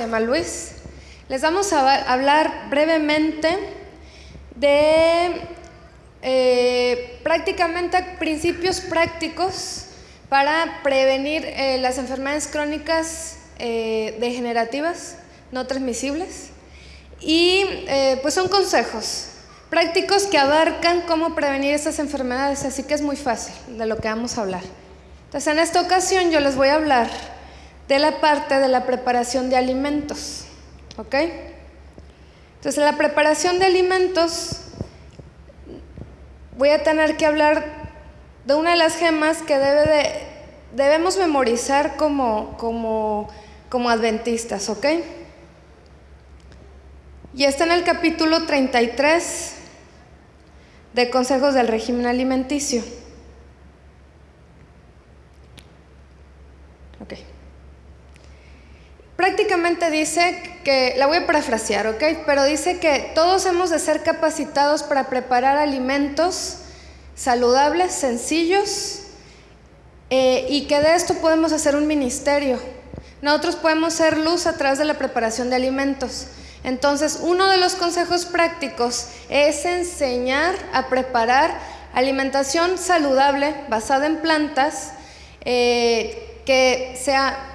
se llama Luis. Les vamos a hablar brevemente de eh, prácticamente principios prácticos para prevenir eh, las enfermedades crónicas eh, degenerativas no transmisibles. Y pues son consejos prácticos que abarcan cómo prevenir estas enfermedades, así que es muy fácil de lo que vamos a hablar. Entonces, en esta ocasión yo les voy a hablar de la parte de la preparación de alimentos. ¿Ok? Entonces, la preparación de alimentos, voy a tener que hablar de una de las gemas que debe de, debemos memorizar como, como, como adventistas. ¿Ok? Y está en el capítulo 33 de Consejos del Régimen Alimenticio. Prácticamente dice que, la voy a parafrasear, ¿ok? Pero dice que todos hemos de ser capacitados para preparar alimentos saludables, sencillos, eh, y que de esto podemos hacer un ministerio. Nosotros podemos ser luz a través de la preparación de alimentos. Entonces, uno de los consejos prácticos es enseñar a preparar alimentación saludable basada en plantas eh, que sea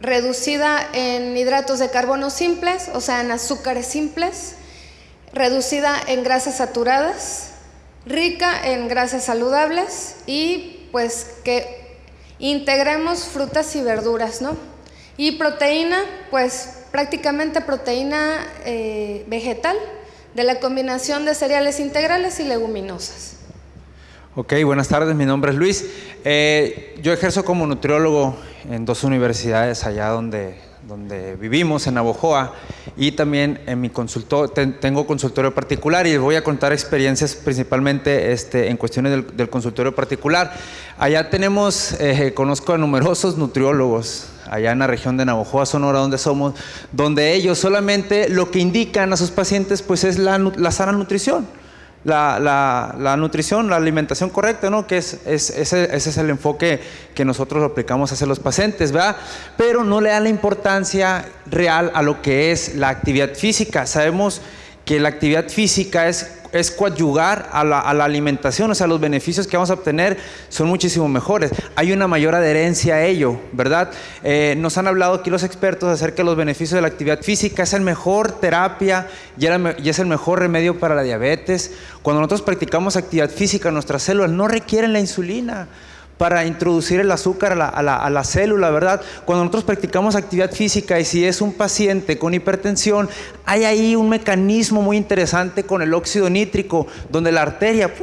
reducida en hidratos de carbono simples, o sea, en azúcares simples, reducida en grasas saturadas, rica en grasas saludables y pues que integremos frutas y verduras, ¿no? Y proteína, pues prácticamente proteína eh, vegetal de la combinación de cereales integrales y leguminosas. Ok, buenas tardes, mi nombre es Luis. Eh, yo ejerzo como nutriólogo en dos universidades allá donde, donde vivimos, en Navojoa, y también en mi consultorio, tengo consultorio particular y les voy a contar experiencias principalmente este, en cuestiones del, consultorio particular. Allá tenemos, eh, conozco a numerosos nutriólogos, allá en la región de Navojoa, Sonora, donde somos, donde ellos solamente lo que indican a sus pacientes pues es la, la sana nutrición la, nutrición, la alimentación correcta, ¿no? Que es, ese, es el enfoque que nosotros aplicamos hacia los pacientes, ¿verdad? Pero no le da la importancia real a lo que es la actividad física. Sabemos que la actividad física es es coadyugar a la, alimentación, o sea, los beneficios que vamos a obtener son muchísimo mejores. Hay una mayor adherencia a ello, ¿verdad? Eh, nos han hablado aquí los expertos acerca de los beneficios de la actividad física, es el mejor terapia y, y es el mejor remedio para la diabetes. Cuando nosotros practicamos actividad física, nuestras células no requieren la insulina para introducir el azúcar a la, célula, ¿verdad? Cuando nosotros practicamos actividad física y si es un paciente con hipertensión, hay ahí un mecanismo muy interesante con el óxido nítrico, donde la arteria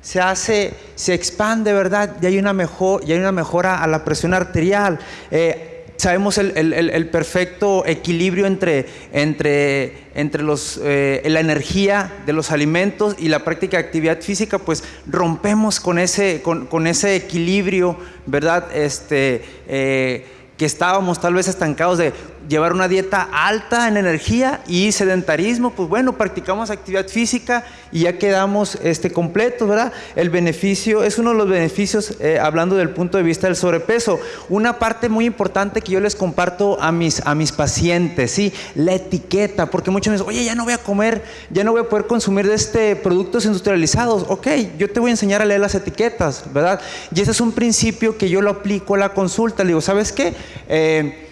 se hace, se expande, ¿verdad? Y hay una, mejor, y hay una mejora a la presión arterial. Eh, sabemos el, perfecto equilibrio entre, entre, entre los, eh, la energía de los alimentos y la práctica de actividad física, pues rompemos con ese, con, ese equilibrio, ¿verdad? Este, eh, que estábamos tal vez estancados de llevar una dieta alta en energía y sedentarismo, pues bueno, practicamos actividad física y ya quedamos este, completos, ¿verdad? El beneficio, es uno de los beneficios, eh, hablando del punto de vista del sobrepeso. Una parte muy importante que yo les comparto a mis, a mis pacientes, ¿sí? La etiqueta, porque muchos me dicen, oye, ya no voy a comer, ya no voy a poder consumir de este productos industrializados. Ok, yo te voy a enseñar a leer las etiquetas, ¿verdad? Y ese es un principio que yo lo aplico a la consulta. Le digo, ¿sabes qué? Eh,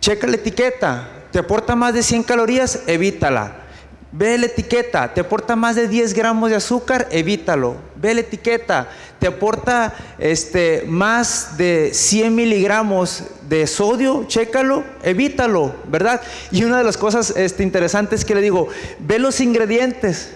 Checa la etiqueta, te aporta más de 100 calorías, evítala. Ve la etiqueta, te aporta más de 10 gramos de azúcar, evítalo. Ve la etiqueta, te aporta este, más de 100 miligramos de sodio, chécalo, evítalo, ¿verdad? Y una de las cosas este, interesantes que le digo, ve los ingredientes,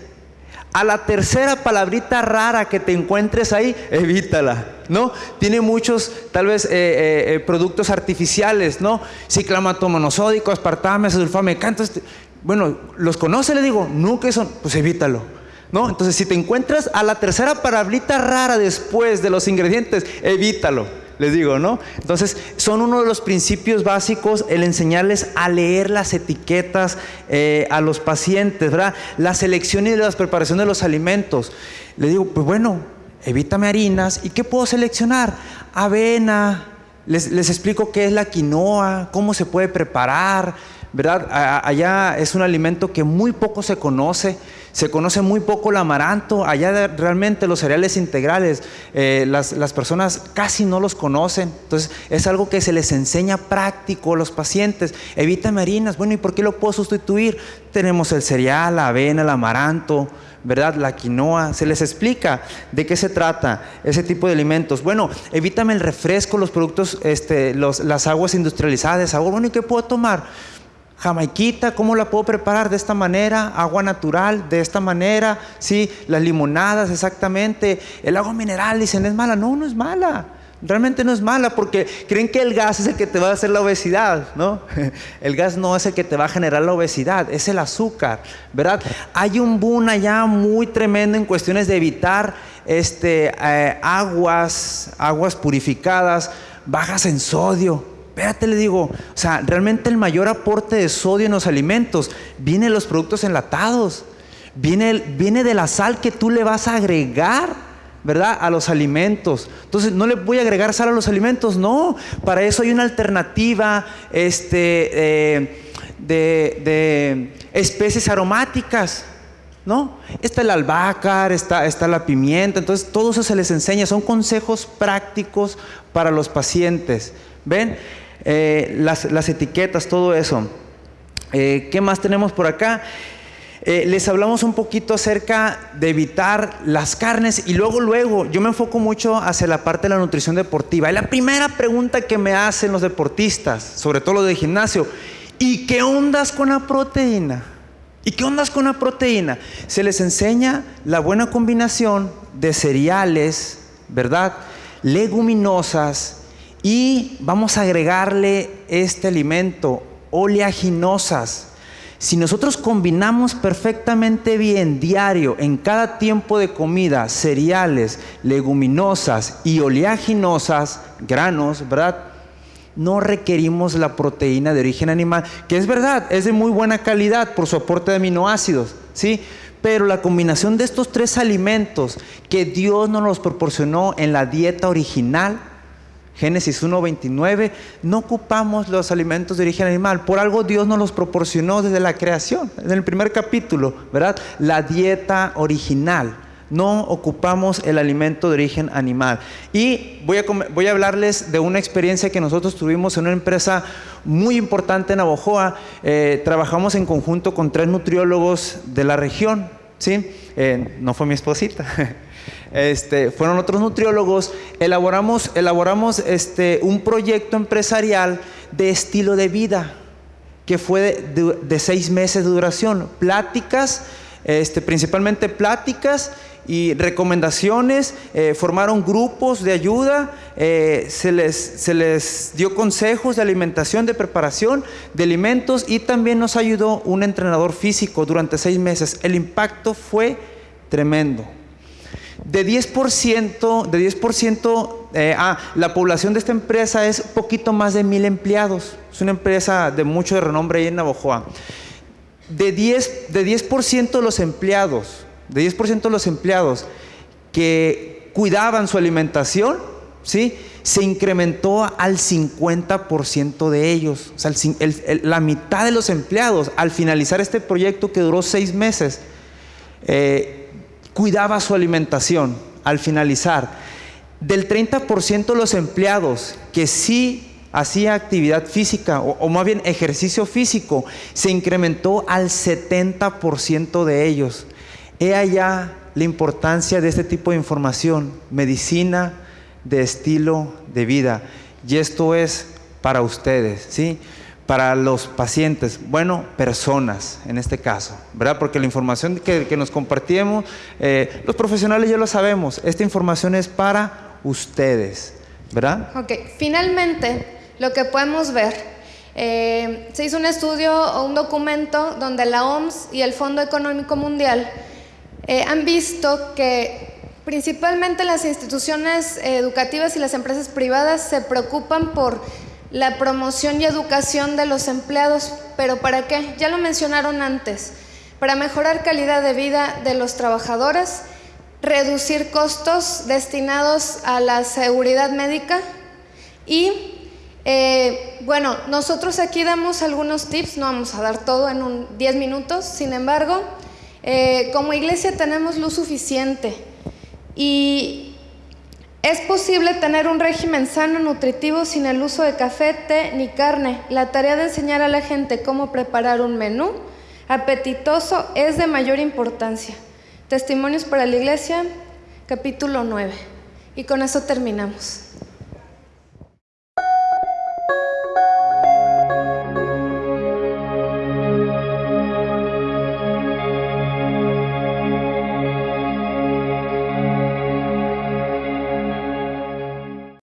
a la tercera palabrita rara que te encuentres ahí, evítala, ¿no? Tiene muchos, tal vez, eh, eh, eh, productos artificiales, ¿no? Ciclamato monosódico, aspartame, sulfame, canto. Este, bueno, ¿los conoce? Le digo, nunca son, pues evítalo. ¿No? Entonces, si te encuentras a la tercera palabrita rara después de los ingredientes, evítalo les digo, ¿no? Entonces, son uno de los principios básicos el enseñarles a leer las etiquetas eh, a los pacientes, ¿verdad? La selección y la preparación de los alimentos. Les digo, pues bueno, evítame harinas. ¿Y qué puedo seleccionar? Avena, Les, les explico qué es la quinoa, cómo se puede preparar, ¿verdad? Allá es un alimento que muy poco se conoce, se conoce muy poco el amaranto, allá realmente los cereales integrales, eh, las, las, personas casi no los conocen, entonces es algo que se les enseña práctico a los pacientes, evita harinas, bueno, ¿y por qué lo puedo sustituir? Tenemos el cereal, la avena, el amaranto, ¿verdad? La quinoa, se les explica de qué se trata ese tipo de alimentos. Bueno, evítame el refresco, los productos, este, los, las aguas industrializadas bueno, ¿y qué puedo tomar? Jamaiquita, ¿cómo la puedo preparar? De esta manera, agua natural, de esta manera, sí, las limonadas, exactamente, el agua mineral, dicen, ¿es mala? No, no es mala. Realmente no es mala porque creen que el gas es el que te va a hacer la obesidad, ¿no? El gas no es el que te va a generar la obesidad, es el azúcar, ¿verdad? Hay un boom allá muy tremendo en cuestiones de evitar este, eh, aguas, aguas purificadas, bajas en sodio, Espérate, le digo, o sea, realmente el mayor aporte de sodio en los alimentos viene de los productos enlatados, viene, viene de la sal que tú le vas a agregar, ¿verdad? A los alimentos. Entonces, no le voy a agregar sal a los alimentos, no. Para eso hay una alternativa este, eh, de, de especies aromáticas. ¿no? Está el albácar, está, está, la pimienta, entonces todo eso se les enseña, son consejos prácticos para los pacientes. ¿Ven? Eh, las, etiquetas, todo eso. Eh, ¿Qué más tenemos por acá? Eh, les hablamos un poquito acerca de evitar las carnes y luego, luego, yo me enfoco mucho hacia la parte de la nutrición deportiva. Y la primera pregunta que me hacen los deportistas, sobre todo los de gimnasio, ¿y qué ondas con la proteína? ¿Y qué ondas con la proteína? Se les enseña la buena combinación de cereales, ¿verdad? Leguminosas, y vamos a agregarle este alimento, oleaginosas. Si nosotros combinamos perfectamente bien diario en cada tiempo de comida cereales, leguminosas y oleaginosas, granos, ¿verdad? No requerimos la proteína de origen animal, que es verdad, es de muy buena calidad por su aporte de aminoácidos, ¿sí? Pero la combinación de estos tres alimentos que Dios nos los proporcionó en la dieta original, Génesis 1.29, no ocupamos los alimentos de origen animal. Por algo Dios nos los proporcionó desde la creación, en el primer capítulo, ¿verdad? La dieta original. No ocupamos el alimento de origen animal. Y voy a, hablarles de una experiencia que nosotros tuvimos en una empresa muy importante en Abojoa. Eh, trabajamos en conjunto con tres nutriólogos de la región. ¿sí? Eh, no fue mi esposita. Este, fueron otros nutriólogos, elaboramos, elaboramos este, un proyecto empresarial de estilo de vida, que fue de, seis meses de duración, pláticas, este, principalmente pláticas y recomendaciones, eh, formaron grupos de ayuda, eh, se, les, se les dio consejos de alimentación, de preparación de alimentos y también nos ayudó un entrenador físico durante seis meses. El impacto fue tremendo. De 10%, de 10% eh, ah, la población de esta empresa es poquito más de mil empleados. Es una empresa de mucho renombre ahí en Navojoa. De 10%, de, 10 de los empleados, de 10% de los empleados que cuidaban su alimentación, ¿sí? se incrementó al 50% de ellos. O sea, la mitad de los empleados, al finalizar este proyecto que duró seis meses, eh, cuidaba su alimentación al finalizar. Del 30% de los empleados que sí hacía actividad física o, más bien ejercicio físico, se incrementó al 70% de ellos. He allá la importancia de este tipo de información, medicina de estilo de vida. Y esto es para ustedes, ¿sí? Para los pacientes, bueno, personas en este caso, ¿verdad? Porque la información que, nos compartimos, eh, los profesionales ya lo sabemos, esta información es para ustedes, ¿verdad? Ok, finalmente, lo que podemos ver, eh, se hizo un estudio o un documento donde la OMS y el Fondo Económico Mundial eh, han visto que principalmente las instituciones educativas y las empresas privadas se preocupan por la promoción y educación de los empleados, pero ¿para qué? Ya lo mencionaron antes, para mejorar calidad de vida de los trabajadores, reducir costos destinados a la seguridad médica y Eh, bueno, nosotros aquí damos algunos tips, no vamos a dar todo en un 10 minutos, sin embargo, eh, como iglesia tenemos luz suficiente y es posible tener un régimen sano, nutritivo, sin el uso de café, té ni carne. La tarea de enseñar a la gente cómo preparar un menú apetitoso es de mayor importancia. Testimonios para la iglesia, capítulo 9. Y con eso terminamos.